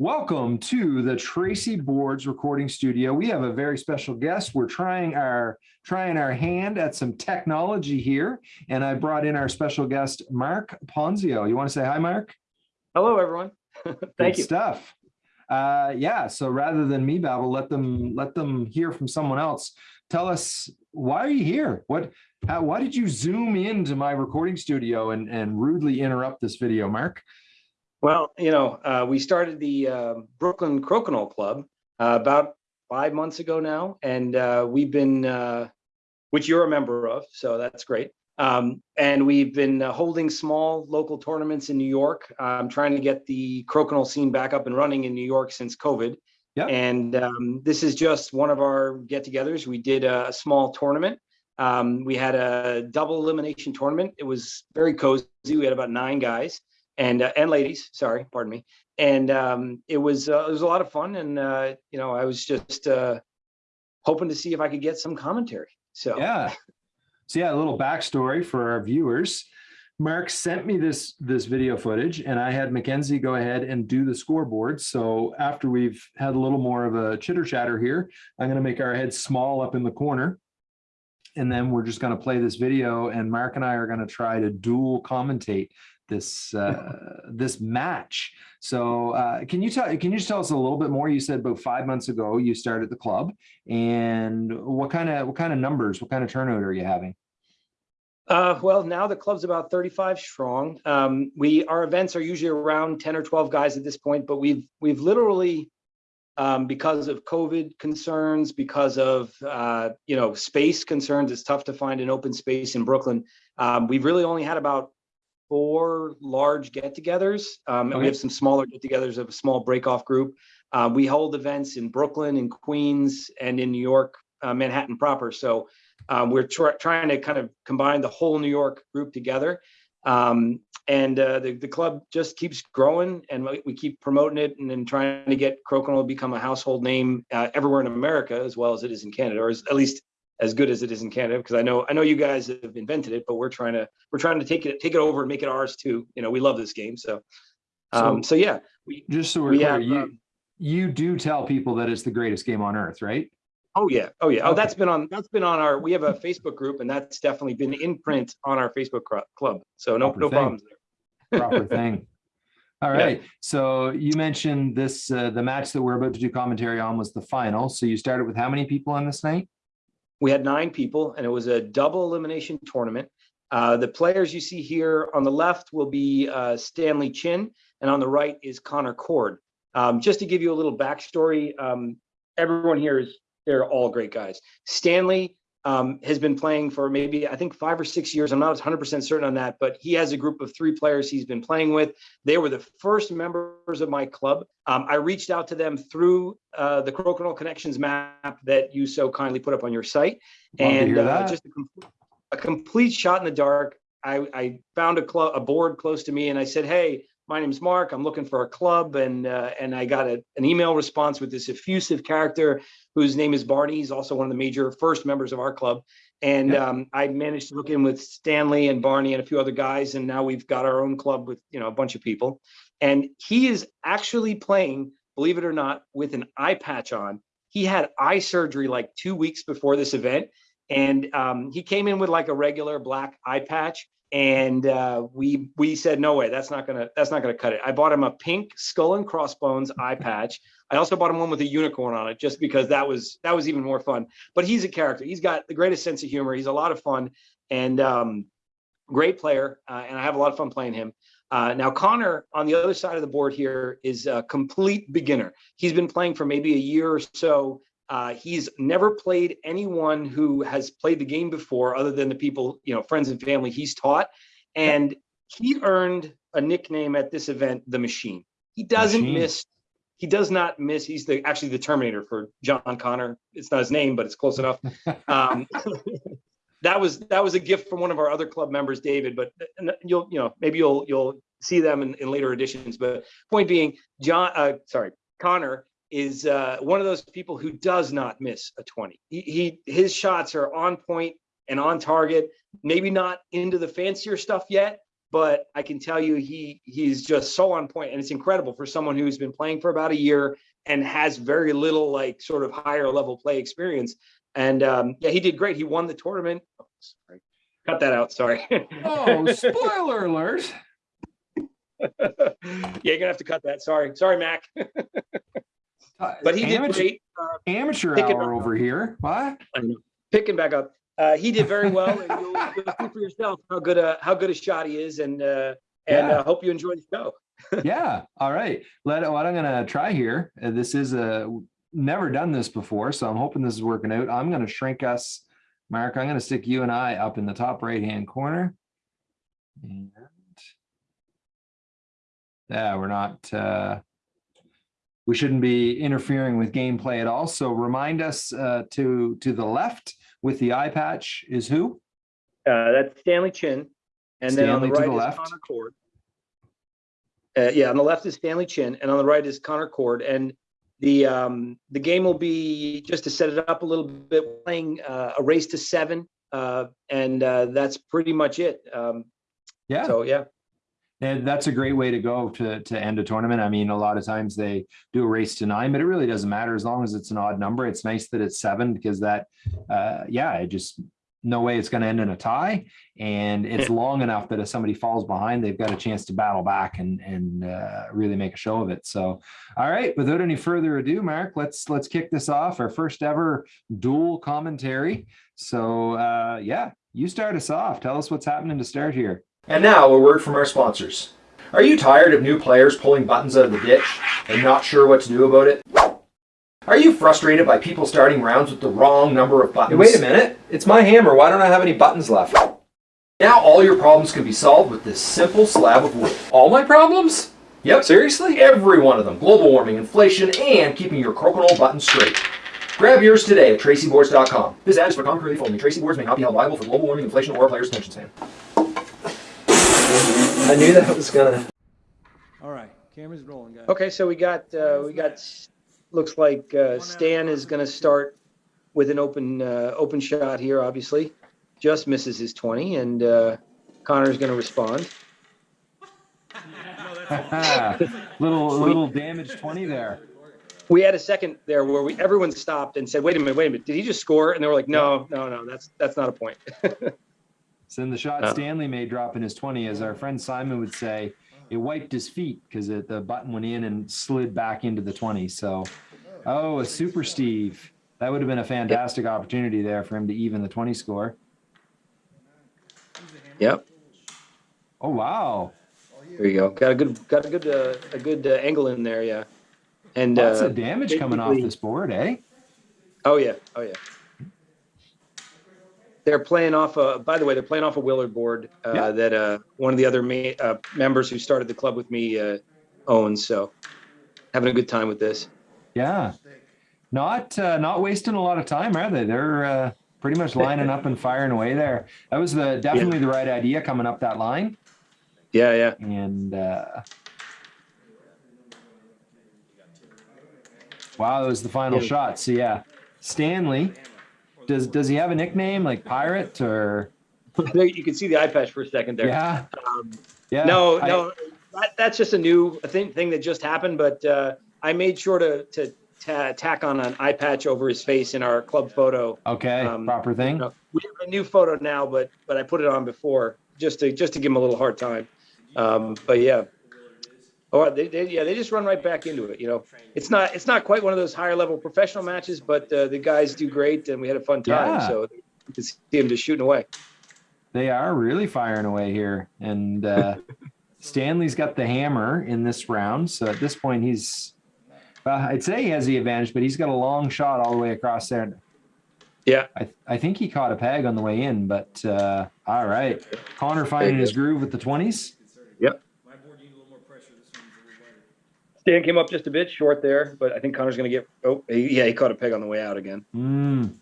Welcome to the Tracy Boards recording studio. We have a very special guest. We're trying our trying our hand at some technology here, and I brought in our special guest, Mark Ponzio. You want to say hi, Mark? Hello, everyone. Thank Good you. Stuff. Uh, yeah. So rather than me babble, let them let them hear from someone else. Tell us why are you here? What? How, why did you zoom into my recording studio and and rudely interrupt this video, Mark? Well, you know, uh, we started the uh, Brooklyn Crokinole Club uh, about five months ago now, and uh, we've been, uh, which you're a member of, so that's great. Um, and we've been uh, holding small local tournaments in New York. I'm trying to get the crokinole scene back up and running in New York since COVID. Yep. And um, this is just one of our get-togethers. We did a, small tournament. Um, we had a double elimination tournament. It was very cozy. We had about nine guys and uh, and ladies, sorry, pardon me. And um, it was uh, it was a lot of fun, and uh, you know, I was just uh, hoping to see if I could get some commentary. So yeah, so yeah, a little backstory for our viewers. Mark sent me this this video footage, and I had Mackenzie go ahead and do the scoreboard. So after we've had a little more of a chitter chatter here, I'm going to make our head small up in the corner. And then we're just going to play this video and Mark and I are going to try to dual commentate this uh, this match. So uh, can you tell can you just tell us a little bit more? You said about five months ago you started the club, and what kind of what kind of numbers, what kind of turnover are you having? Uh, well, now the club's about 35 strong. Um, we our events are usually around 10 or 12 guys at this point, but we've we've literally um, because of COVID concerns, because of uh, you know space concerns, it's tough to find an open space in Brooklyn. Um, we've really only had about four large get-togethers, um, and we have some smaller get-togethers of a small break-off group. Uh, we hold events in Brooklyn, in Queens, and in New York, uh, Manhattan proper. So um, we're tr trying to kind of combine the whole New York group together. Um, and uh, the, the club just keeps growing and we, we keep promoting it and then trying to get Crokinole to become a household name uh, everywhere in America as well as it is in Canada, or as, at least as good as it is in Canada because I know I know you guys have invented it, but we're trying to we're trying to take it take it over and make it ours too. You know, we love this game, so um, so, so yeah. We, just so we're we clear, have, you um, you do tell people that it's the greatest game on earth, right? Oh yeah, oh yeah. Oh, that's been on that's been on our. We have a Facebook group, and that's definitely been in print on our Facebook club. So no Proper no thing. problems there. Proper thing. All right. Yeah. So you mentioned this uh, the match that we're about to do commentary on was the final. So you started with how many people on this night? We had nine people and it was a double elimination tournament. Uh, the players you see here on the left will be uh, Stanley Chin and on the right is Connor Cord. Um, just to give you a little backstory, um, everyone here is, they're all great guys. Stanley um, has been playing for maybe, I think five or six years. I'm not 100% certain on that, but he has a group of three players he's been playing with. They were the first members of my club. Um, I reached out to them through uh, the Crokinole Connections map that you so kindly put up on your site. Love and uh, just a, com a, complete shot in the dark. I, I found a club, a board close to me and I said, hey, my name is Mark. I'm looking for a club, and uh, and I got a, an email response with this effusive character whose name is Barney. He's also one of the major first members of our club, and yeah. um, I managed to hook in with Stanley and Barney and a few other guys, and now we've got our own club with you know a bunch of people, and he is actually playing, believe it or not, with an eye patch on. He had eye surgery like two weeks before this event, and um, he came in with like a regular black eye patch and uh, we we said no way that's not gonna that's not gonna cut it. I bought him a pink skull and crossbones eye patch. I also bought him one with a unicorn on it just because that was that was even more fun. But he's a character. He's got the greatest sense of humor. He's a lot of fun. And um, great player uh, and i have a lot of fun playing him. Uh, now connor on the other side of the board here is a complete beginner. He's been playing for maybe a year or so uh, he's never played anyone who has played the game before other than the people, you know, friends and family he's taught. And he earned a nickname at this event, the machine. He doesn't machine. miss, he does not miss, he's the actually the Terminator for John Connor. It's not his name, but it's close enough. Um, that was that was a gift from one of our other club members, David, but you'll, you know, maybe you'll you'll see them in, in later editions. But point being, John, uh, sorry, Connor is uh, one of those people who does not miss a 20. He, he his shots are on point and on target. Maybe not into the fancier stuff yet, but I can tell you he he's just so on point, and it's incredible for someone who's been playing for about a year and has very little like sort of higher level play experience. And um, yeah, he did great. He won the tournament. Oh, sorry. Cut that out. Sorry. Oh, spoiler alert. yeah, you're gonna have to cut that. Sorry, sorry, Mac. but he did Amateur- great. Uh, Amateur hour over here. What? picking back up. Uh, he did very well, and you'll, you'll see for yourself how good a how good a shot he is, and uh, and Yeah. uh, hope you enjoy the show. yeah. All right. Let what I'm gonna try here. uh, this is a never done this before, so I'm hoping this is working out. I'm gonna shrink us, Mark. I'm gonna stick you and I up in the top right hand corner. And yeah, we're not uh we shouldn't be interfering with gameplay at all. So remind us uh to to the left with the eye patch is who? Uh, that's Stanley Chin, and then on the Stanley right the is. Connor Cord. Uh, yeah, on the left is Stanley Chin, and on the right is Connor Cord. And the um, the game will be just to set it up a little bit, playing uh, a race to seven, uh, and uh, that's pretty much it. Um, Yeah. So yeah, And that's a great way to go to, to end a tournament. I mean, a lot of times they do a race to nine, but it really doesn't matter as long as it's an odd number. It's nice that it's seven because that, uh, yeah, it just, no way it's going to end in a tie. And it's long enough that if somebody falls behind, they've got a chance to battle back and, and, uh, really make a show of it. So, all right, without any further ado, Mark, let's, let's kick this off. Our first ever dual commentary. So, uh, yeah, you start us off. Tell us what's happening to start here. And now a word from our sponsors. Are you tired of new players pulling buttons out of the ditch and not sure what to do about it? Are you frustrated by people starting rounds with the wrong number of buttons? Hey, wait a minute. It's my hammer. Why don't I have any buttons left? Now all your problems can be solved with this simple slab of wood. All my problems? Yep, Seriously? every one of them. Global warming, inflation, and keeping your crokinole buttons straight. Grab yours today at tracyboards.com. This ad is for comic relief only. Tracy Boards may not be held liable for global warming, inflation, or a player's attention span. I knew that was gonna. All right, camera's rolling, guys. okay. So we got uh, we got looks like uh, Stan is going to start with an open uh, open shot here. Obviously, just misses his twenty, and uh, Connor's going to respond. little little damage twenty there. we had a second there where we everyone stopped and said, "Wait a minute, wait a minute, did he just score?" And they were like, "No, no, no, that's that's not a point." Send the shot Oh. Stanley made dropping his twenty, as our friend Simon would say, it wiped his feet because the button went in and slid back into the twenty. So, oh, a super Steve. That would have been a fantastic opportunity there for him to even the twenty score. yep, Oh wow, there you go. Got a good got a good uh, a good uh, angle in there, yeah. And lots uh, of damage coming off this board, eh? oh yeah, oh yeah. They're playing off a. By the way, they're playing off a Willard board uh, Yeah. that uh, one of the other ma- uh, members who started the club with me uh, owns. So, having a good time with this. Yeah, not uh, not wasting a lot of time, are they? They're uh, pretty much lining up and firing away there. That was the definitely the right idea coming up that line, Yeah, yeah. and uh, wow, that was the final Yeah. shot. So yeah, Stanley. Does does he have a nickname like Pirate or you can see the eye patch for a second there. yeah Um, yeah no, I- no, that, that's just a new thing thing that just happened. But uh, I made sure to to ta- tack on an eye patch over his face in our club photo. okay um, proper thing No, we have a new photo now, but but I put it on before just to just to give him a little hard time. Um, but yeah. Oh, they, they, yeah, they just run right back into it. You know, it's not it's not quite one of those higher level professional matches, but uh, the guys do great, and we had a fun time. Yeah. So you can see them just shooting away. they are really firing away here and uh stanley's got the hammer in this round so at this point he's well i'd say he has the advantage but he's got a long shot all the way across there Yeah. i, I think he caught a peg on the way in but uh all right connor finding his groove with the 20s My board needed a little more pressure. This one's a little wider. Stan came up just a bit short there, but I think Connor's going to get. Oh, he, yeah, he caught a peg on the way out again. mm,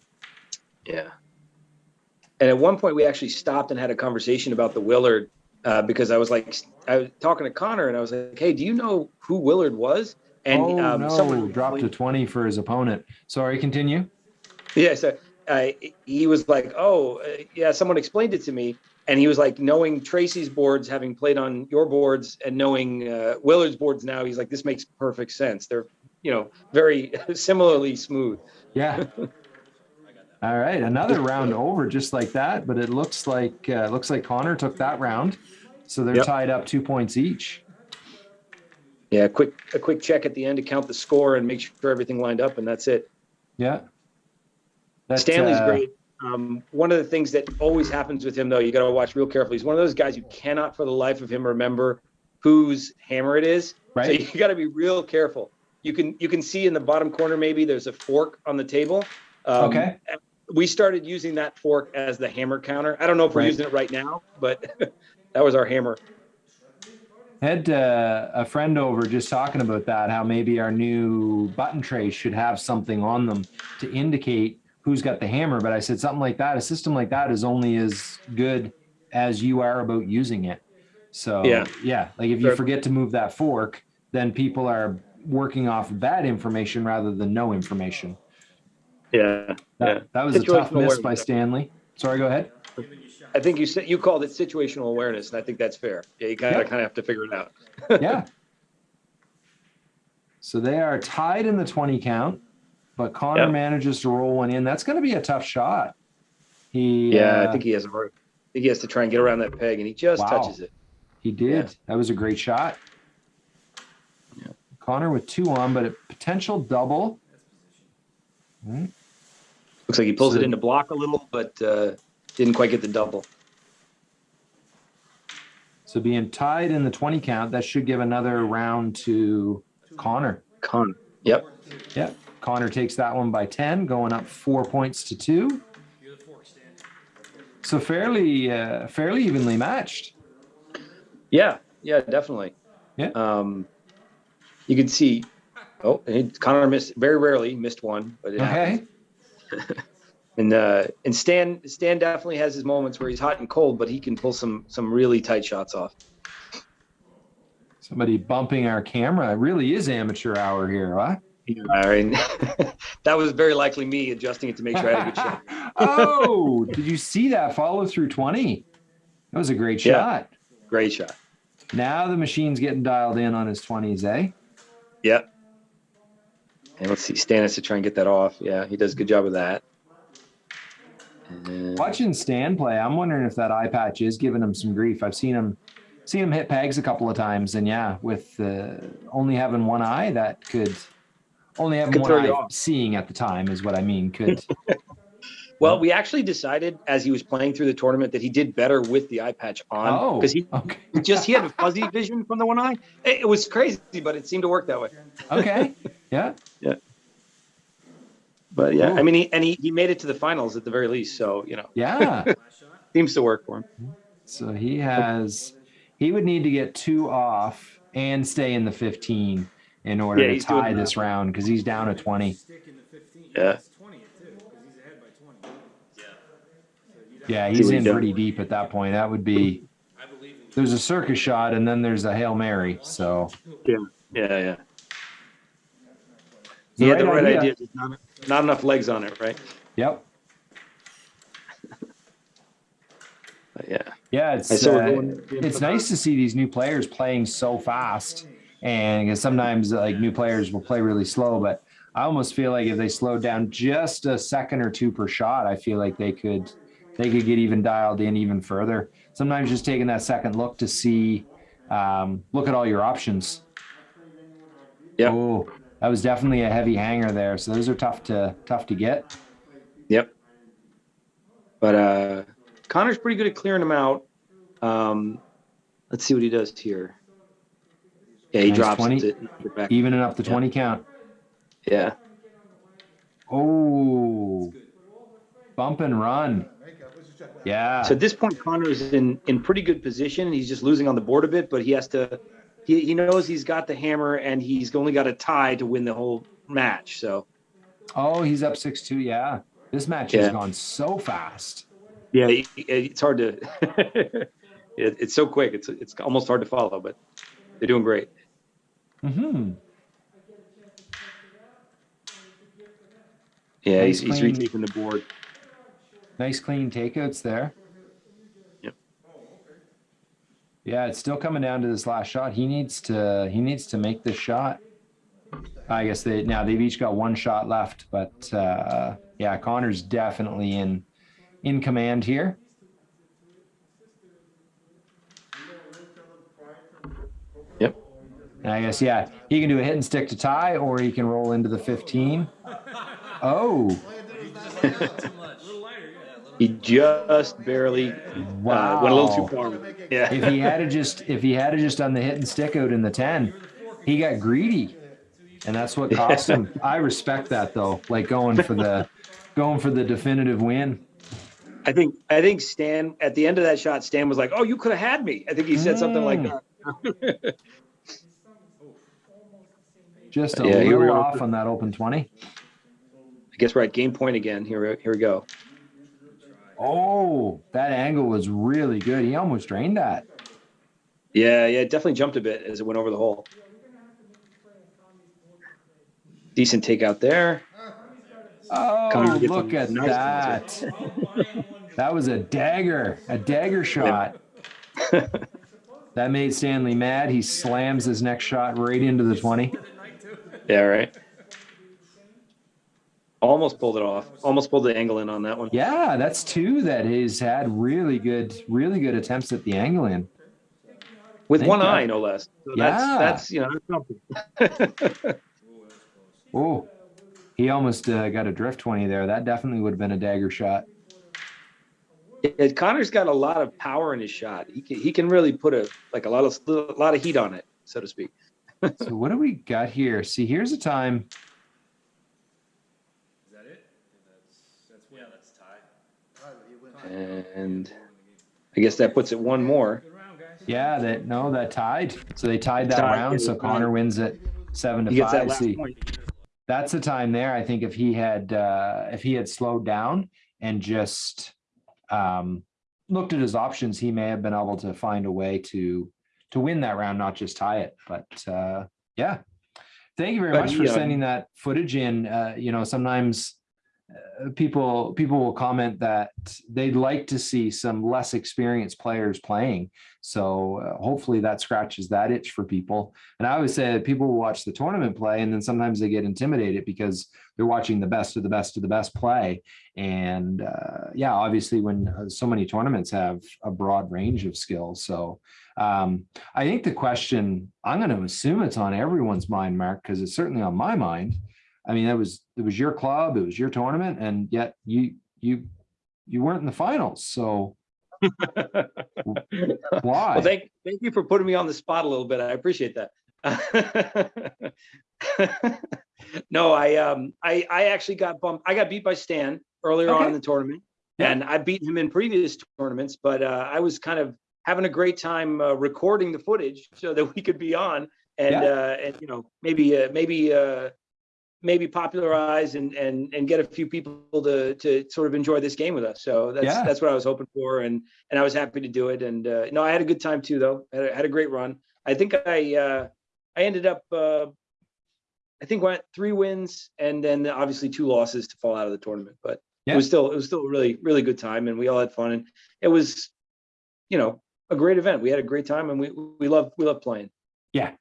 Yeah. And at one point, we actually stopped and had a conversation about the Willard uh, because I was like, I was talking to Connor, and I was like, "Hey, do you know who Willard was?" And oh um, no someone dropped a 20 for his opponent sorry continue Yeah, so uh, he was like, "Oh, uh, yeah." Someone explained it to me, and he was like, knowing Tracy's boards, having played on your boards, and knowing uh, Willard's boards now, he's like, this makes perfect sense. They're, you know, very similarly smooth. Yeah. All right, another round over just like that, but it looks like uh, looks like Connor took that round, so they're Yep. tied up two points each. Yeah, quick a quick check at the end to count the score and make sure everything lined up, and that's it. Yeah. Stanley's uh, great. Um, one of the things that always happens with him, though, you got to watch real carefully. He's one of those guys you cannot, for the life of him, remember whose hammer it is. Right. So you got to be real careful. You can you can see in the bottom corner maybe there's a fork on the table. Um, Okay. We started using that fork as the hammer counter. I don't know if we're Right. using it right now, but that was our hammer. Had uh, a friend over just talking about that, how maybe our new button trays should have something on them to indicate who's got the hammer. But I said something like that, a system like that is only as good as you are about using it. So Yeah. yeah, like if you forget to move that fork, then people are working off bad information rather than no information. Yeah. That, Yeah. that was a tough Situational miss by. Stanley. Sorry, go ahead. I think you said you called it situational awareness, and I think that's fair. Yeah, you kind of Yep. kind of have to figure it out. yeah. So they are tied in the 20 count, but Connor Yep. manages to roll one in. That's going to be a tough shot. He Yeah, uh, I think he has a hard. I think he has to try and get around that peg, and he just Wow. touches it. he did. That was a great shot. Yeah. Connor with two on, but a potential double. Looks like he pulls So- it into block a little, but uh, didn't quite get the double. So being tied in the 20 count, that should give another round to Connor. Connor. Yep. Yeah. Connor takes that one by 10, going up four points to two. You're the fork stand. So fairly, uh, fairly evenly matched. Yeah. Yeah. Definitely. Yeah. Um, you can see. Oh, and Connor missed very rarely missed one, but. Okay. And uh, and Stan Stan definitely has his moments where he's hot and cold, but he can pull some some really tight shots off. Somebody bumping our camera. It really is amateur hour here, huh? Mean, that was very likely me adjusting it to make sure I had a good shot. oh, did you see that follow through 20? That was a great Yeah. shot. Great shot. Now the machine's getting dialed in on his 20s, eh? Yep. And let's see, Stan has to try and get that off. Yeah, he does a good job of that. And- Watching Stan play, I'm wondering if that eye patch is giving him some grief. I've seen him seen him hit pegs a couple of times, and yeah, with uh, only having one eye, that could only having one eye seeing at the time is what I mean. Could Well, we actually decided as he was playing through the tournament that he did better with the eye patch on oh, because he okay, just he had a fuzzy vision from the one eye. It, it was crazy, but it seemed to work that way. okay, yeah, yeah. But yeah, Cool. I mean, he, and he, he made it to the finals at the very least. So you know, yeah. Seems to work for him. So he has, he would need to get two off and stay in the 15 in order Yeah, to tie this round because he's down to 20. Stick in the 15. Yeah. It's 20 too, because he's ahead by 20. Yeah. Yeah, he's in pretty deep at that point. That would be, I believe there's a circus shot and then there's a Hail Mary. So Yeah, yeah. The He had the right right idea. idea. Not, not enough legs on it, right? yep. But yeah. Yeah, it's I saw we're uh, it's nice to see these new players playing so fast, and sometimes like new players will play really slow. But I almost feel like if they slowed down just a second or two per shot, I feel like they could they could get even dialed in even further. Sometimes just taking that second look to see, um, look at all your options. Yep. Oh, that was definitely a heavy hanger there. So those are tough to tough to get. Yep. But uh Connor's pretty good at clearing them out. Um let's see what he does here. Yeah, he Nice drops 20. it. knocks it back. Evening up the Yeah. twenty count. Yeah. Oh, bump and run. Yeah. So at this point, Connor's in in pretty good position. He's just losing on the board a bit, but he has to. He, he knows he's got the hammer and he's only got a tie to win the whole match. So Oh, he's up six two. Yeah, this match has gone so fast. yeah, it's hard to. it, it's so quick. It's it's almost hard to follow, but they're doing great. Hmm. Yeah, Nice he's, he's clean- retaking the board. Nice clean takeouts there. Yep. Yeah, it's still coming down to this last shot. He needs to he needs to make this shot. I guess they now they've each got one shot left, but uh yeah, Connor's definitely in in command here. And I guess yeah, he can do a hit and stick to tie, or he can roll into the 15. Oh, Too much. A little lighter, yeah. He just barely uh, went a little too far. Yeah. if he had to just if he had to just done the hit and stick out in the 10 he got greedy and that's what cost him i respect that though like going for the going for the definitive win I think I think Stan at the end of that shot, Stan was like, "Oh, you could have had me." I think he said something like Mm. that. just a Yeah, little off on that open 20 I guess we're at game point again. Here, we- here we go. oh that angle was really good. He almost drained that. Yeah, yeah, it definitely jumped a bit as it went over the hole. Decent takeout there. oh look at nice that. that was a dagger a dagger shot. That made stanley mad. He slams his next shot right into the 20 Yeah, right. Almost pulled it off. Almost pulled the angle in on that one. Yeah, that's two that he's had really good, really good attempts at the angle in. With Think one that- eye, no less. So Yeah. that's that's you know that's something. Oh, he almost uh, got a drift 20 there. That definitely would have been a dagger shot. Yeah, Connor's got a lot of power in his shot. He can he can really put a like a lot of a lot of heat on it, so to speak. So what do we got here? See, here's a time. Is that it? That's, that's yeah, that's tie. And I guess that puts it one more. Round. Yeah, that no, that tied. So they tied that Tied, round. So. Connor wins it seven to He gets that five. last See, point. that's the time there. I think if he had uh, if he had slowed down and just um, looked at his options, he may have been able to find a way to to win that round, not just tie it. But uh, yeah, thank you very But much for um, sending that footage in. Uh, you know, sometimes uh, people people will comment that they'd like to see some less experienced players playing. So uh, hopefully that scratches that itch for people. And I always say that people will watch the tournament play, and then sometimes they get intimidated because they're watching the best of the best of the best play. And uh, yeah, obviously, when uh, so many tournaments have a broad range of skills, so um, I think the question I'm going to assume it's on everyone's mind, Mark, because it's certainly on my mind. I mean, it was it was your club, it was your tournament, and yet you you you weren't in the finals. So why? Well, thank thank you for putting me on the spot a little bit. I appreciate that. no, I um I I actually got bumped. I got beat by Stan earlier on in the tournament, Yeah. and I beat him in previous tournaments. But uh, I was kind of having a great time uh, recording the footage so that we could be on and Yeah. uh, and you know maybe uh, maybe uh, maybe popularize and and and get a few people to to sort of enjoy this game with us. So that's Yeah. that's what I was hoping for, and and I was happy to do it. And uh, no, I had a good time too, though. I had a, had a great run. I think I uh, I ended up uh, I think went three wins and then obviously two losses to fall out of the tournament. But Yeah. it was still it was still a really really good time, and we all had fun, and it was you know a great event. We had a great time, and we we love we love playing. Yeah,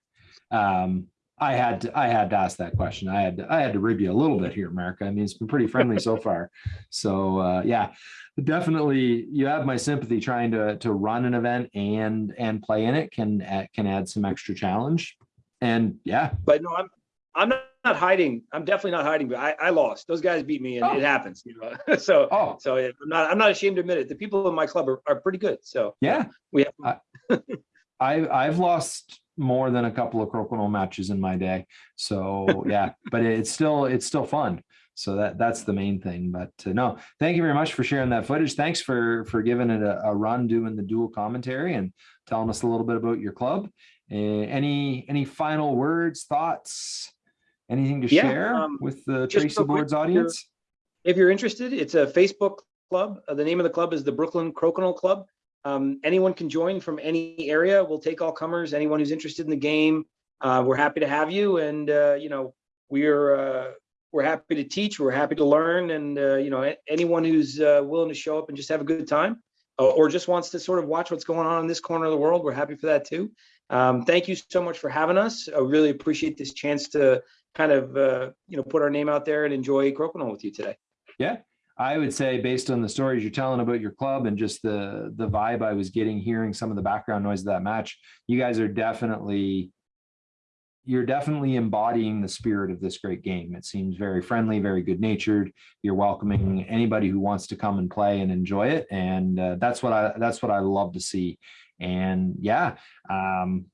um, I had to, I had to ask that question. I had to, I had to rib you a little bit here, America. I mean, it's been pretty friendly so far. So uh, yeah, definitely, you have my sympathy. Trying to to run an event and and play in it can can add some extra challenge. And yeah, But no, I'm I'm not, not hiding. I'm definitely not hiding. But I, I lost. Those guys beat me, and Oh. it happens. You know, so oh so I'm not I'm not ashamed to admit it. The people in my club are, are pretty good. So yeah, we have I I've lost more than a couple of crokinole matches in my day. So yeah, but it's still it's still fun. So that that's the main thing. But uh, no, thank you very much for sharing that footage. Thanks for for giving it a, a run, doing the dual commentary, and telling us a little bit about your club. Uh, any any final words, thoughts, anything to Yeah, share um, with the Tracy quick, Boards audience? if you're interested, it's a Facebook club. Uh, the name of the club is the Brooklyn Crokinole Club. Um, anyone can join from any area. We'll take all comers. Anyone who's interested in the game, uh, we're happy to have you. And uh, you know, we're uh, we're happy to teach. We're happy to learn. And uh, you know, anyone who's uh, willing to show up and just have a good time, or, or just wants to sort of watch what's going on in this corner of the world, we're happy for that too. Um, thank you so much for having us. I really appreciate this chance to kind of, uh, you know, put our name out there and enjoy Crokinole with you today. Yeah, I would say based on the stories you're telling about your club and just the, the vibe I was getting, hearing some of the background noise of that match, you guys are definitely, you're definitely embodying the spirit of this great game. It seems very friendly, very good natured. You're welcoming anybody who wants to come and play and enjoy it. And uh, that's what I, that's what I love to see. And yeah, um,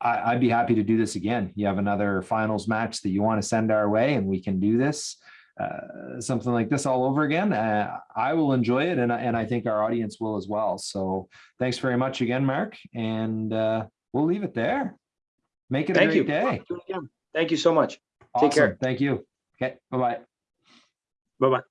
I, I'd be happy to do this again. You have another finals match that you want to send our way and we can do this uh, something like this all over again. Uh, I will enjoy it, and I- and I think our audience will as well. So thanks very much again, Mark, and uh, we'll leave it there. Make it a Thank you. great day. It again. Thank you so much. Take care. Thank you. Okay. Bye bye. Bye-bye.